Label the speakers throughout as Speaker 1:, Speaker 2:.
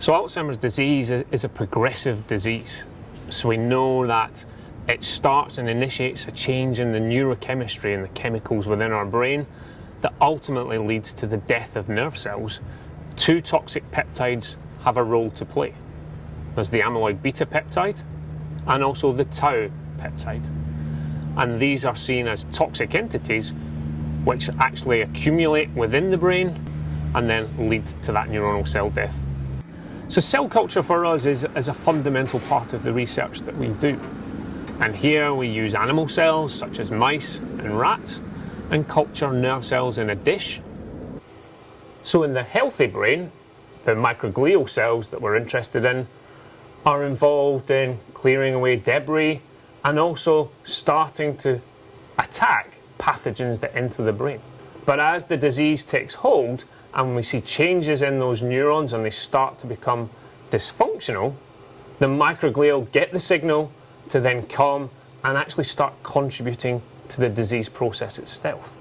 Speaker 1: So Alzheimer's disease is a progressive disease. So we know that it starts and initiates a change in the neurochemistry and the chemicals within our brain that ultimately leads to the death of nerve cells. Two toxic peptides have a role to play. There's the amyloid beta peptide and also the tau peptide. And these are seen as toxic entities which actually accumulate within the brain and then lead to that neuronal cell death. So cell culture for us is, is a fundamental part of the research that we do. And here we use animal cells such as mice and rats and culture nerve cells in a dish. So in the healthy brain, the microglial cells that we're interested in are involved in clearing away debris and also starting to attack pathogens that enter the brain. But as the disease takes hold, and we see changes in those neurons and they start to become dysfunctional, the microglial get the signal to then come and actually start contributing to the disease process itself.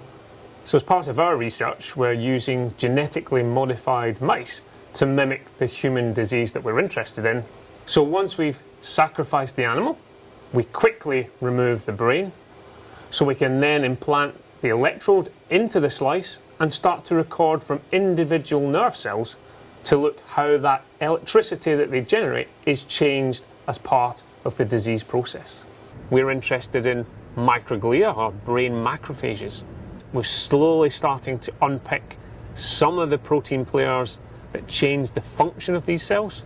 Speaker 1: So as part of our research, we're using genetically modified mice to mimic the human disease that we're interested in. So once we've sacrificed the animal, we quickly remove the brain so we can then implant the electrode into the slice and start to record from individual nerve cells to look how that electricity that they generate is changed as part of the disease process. We're interested in microglia or brain macrophages. We're slowly starting to unpick some of the protein players that change the function of these cells.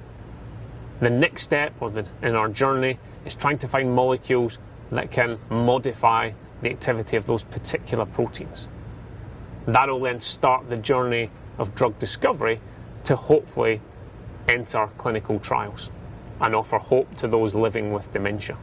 Speaker 1: The next step the, in our journey is trying to find molecules that can modify the activity of those particular proteins. That'll then start the journey of drug discovery to hopefully enter clinical trials and offer hope to those living with dementia.